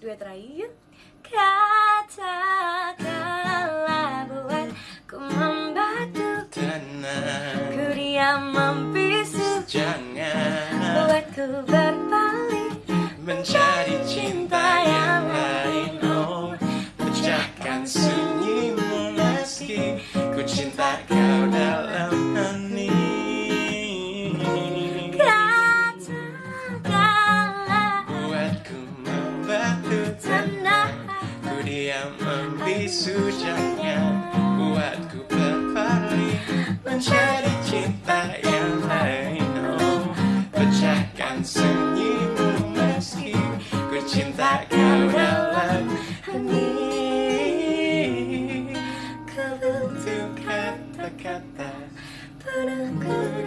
Dua terakhir. Katakanlah buat ku membantu. Tenang Ku diam membisu. Jangan. Buat ku berbalik. Mencari cinta yang lain Oh, pecahkan sunyimu meski ku cinta Yang membisu jangan buatku berpaling Mencari cinta yang lain Oh, pecahkan senyummu meski Ku cinta kau dalam hati. Kau butuh kata-kata padaku.